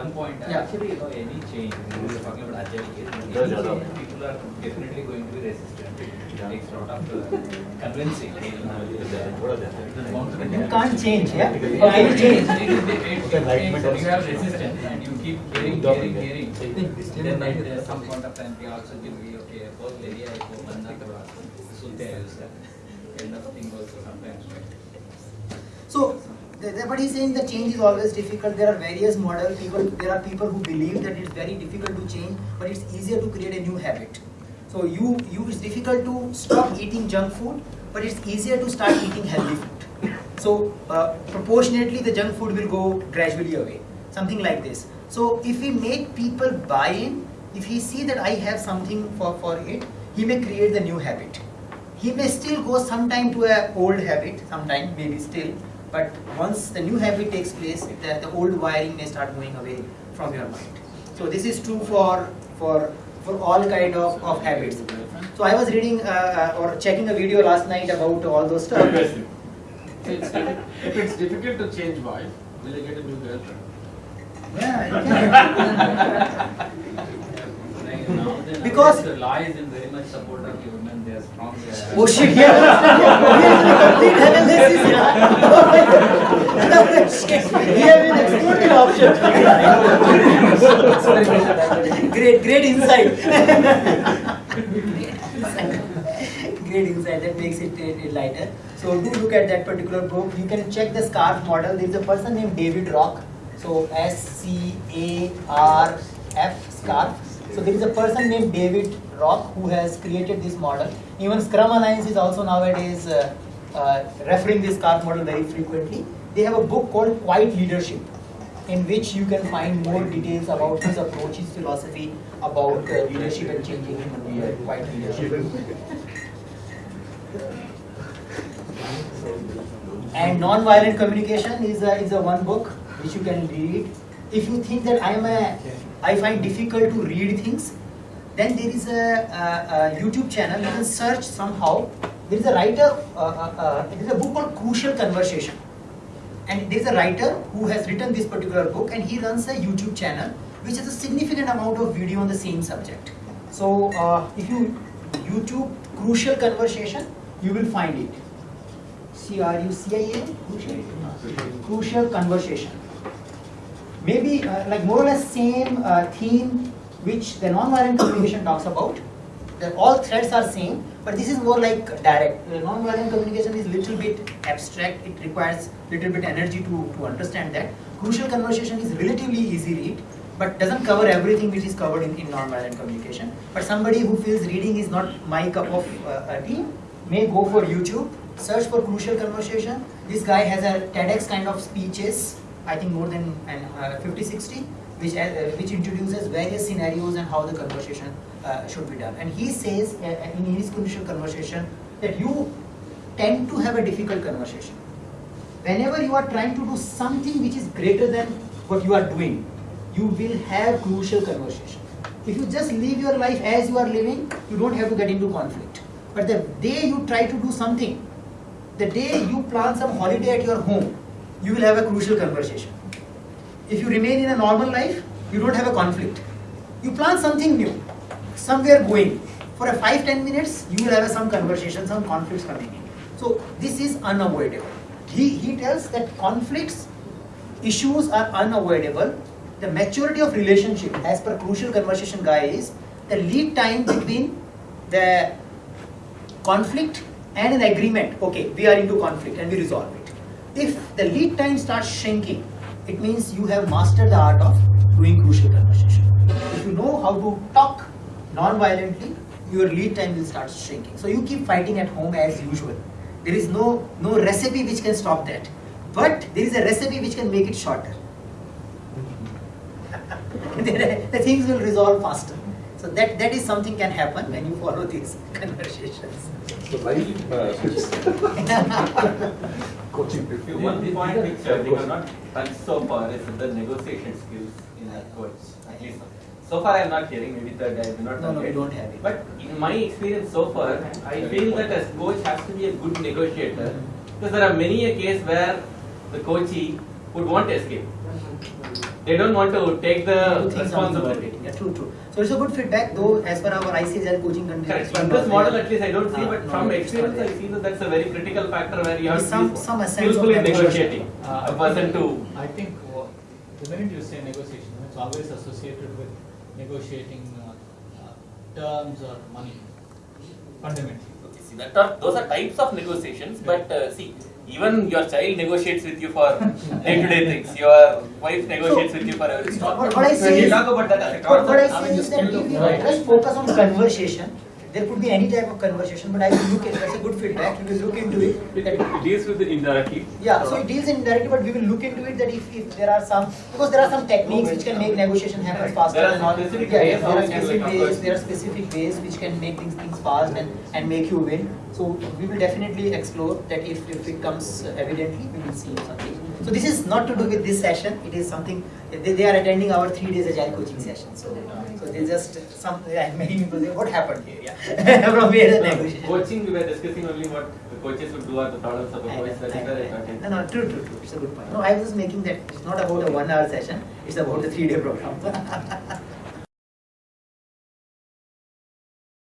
One point, Yeah. actually, you know, any change, we are talking about agile any change, people are definitely going to be resistant. It takes a lot of uh, convincing. you there. can't change, yeah? Okay, you change. it- it- it- it- Okay, it- You have resistance and you keep hearing, hearing, hearing. Then at uh, some point of time, we also give you, okay, both area, को बंदा थोड़ा सुनते हैं उसका. Kind of thing also sometimes, right? The- he's saying, the change is always difficult. There are various models. people. There are people who believe that it's very difficult to change, but it's easier to create a new habit. So you, you, it's difficult to stop eating junk food, but it's easier to start eating healthy food. So uh, proportionately, the junk food will go gradually away. Something like this. So if we make people buy in, if he see that I have something for, for it, he may create the new habit. He may still go sometime to a old habit, sometime maybe still, but once the new habit takes place, the, the old wiring may start moving away from your mind. So this is true for for for all kind of, of habits. So I was reading uh, uh, or checking a video last night about all those stuff. So it's if it's difficult to change wife, will I get a new girlfriend? Yeah, you can. Like now, then Because- the law is in very much support of women, they are strong. Oh shit, yeah, complete analysis, yeah. We have been excluded option. great, great insight. great insight, that makes it uh, lighter. So do look at that particular book. You can check the scarf model. There is a person named David Rock. So S C A R F scarf. So there is a person named David Rock who has created this model. Even Scrum Alliance is also nowadays uh, uh, referring this scarf model very frequently. They have a book called Quiet Leadership in which you can find more details about his approach, his philosophy about uh, leadership and changing human behavior. Quiet leadership. And non-violent communication is a, is a one book which you can read. If you think that I am a, I find difficult to read things, then there is a, a, a YouTube channel. You can search somehow. There is a writer. Uh, uh, uh, there is a book called Crucial Conversation, and there is a writer who has written this particular book, and he runs a YouTube channel which has a significant amount of video on the same subject. So uh, if you YouTube Crucial Conversation, you will find it. C R U C I A Crucial Crucial Conversation. Maybe uh, like more or less same uh, theme which the non-violent communication talks about. The, all threads are same, but this is more like direct. The non-violent communication is little bit abstract. It requires little bit energy to, to understand that. Crucial conversation is relatively easy read, but doesn't cover everything which is covered in, in non-violent communication. But somebody who feels reading is not my cup of uh, tea may go for YouTube, search for crucial conversation. This guy has a TEDx kind of speeches, I think more than an, uh, 50, 60, which, uh, which introduces various scenarios and how the conversation uh, should be done. And he says uh, in his crucial conversation that you tend to have a difficult conversation. Whenever you are trying to do something which is greater than what you are doing, you will have crucial conversation. If you just live your life as you are living, you don't have to get into conflict. But the day you try to do something, the day you plan some holiday at your home, you will have a crucial conversation. If you remain in a normal life, you don't have a conflict. You plan something new, somewhere going. For a 5-10 minutes, you will have some conversation, some conflicts coming in. So this is unavoidable. He, he tells that conflicts, issues are unavoidable. The maturity of relationship, as per crucial conversation guy, is the lead time between the conflict and an agreement. Okay, we are into conflict and we resolve it. If the lead time starts shrinking, it means you have mastered the art of doing crucial conversation. If you know how to talk non-violently, your lead time will start shrinking. So you keep fighting at home as usual. There is no, no recipe which can stop that. But there is a recipe which can make it shorter. the things will resolve faster. So that, that is something can happen when you follow these conversations. So why uh, coaching? One point which uh, we have not touched so far is the negotiation skills in a coach. At least so far I am not hearing, maybe third I do not No, no, we don't have it. But in my experience so far, I feel that a coach has to be a good negotiator because there are many a case where the coachee would want to escape. They don't want to take the Do things on the responsibility. Yeah, true, true. So it's a good feedback, though, as per our ICSL coaching conditions. Correct. In this model, at least I don't see, Ah, but from experience, I see that that's a very critical factor where you have Some- to be some essence of skillfully negotiation. negotiating Uh, a person to. I think the minute you say negotiation, it's always associated with negotiating uh, uh, terms or money, fundamentally. Okay, see, that are, those are types of negotiations, but uh, see, even your child negotiates with you for day-to-day things. Your wife negotiates with you for everything. What, what I When say you is, talk about that what, what I say mean, is the that skill if of we just focus on conversation, there could be any type of conversation, but I will look at, that's a good feedback, we will look into it. It, it deals with it indirectly. Yeah, so it deals indirectly, but we will look into it that if, if there are some, because there are some techniques which can make negotiation happen faster There and all. specific Yeah, yeah, there are specific ways, there are specific ways which can make things, things fast and, and make you win. So we will definitely explore that if, if it comes evidently, we will see something. So this is not to do with this session, it is something, they, they are attending our three days agile coaching session, so, so they just, some, yeah, many people say, what happened here, yeah? From where the negotiation. Coaching, we were discussing only what the coaches would do or the problems of know, coach. That I is know, where I I got know. in. No, no, true, true, true. It's a good point. No, I was just making that it's not about a one hour session, it's about a three day program.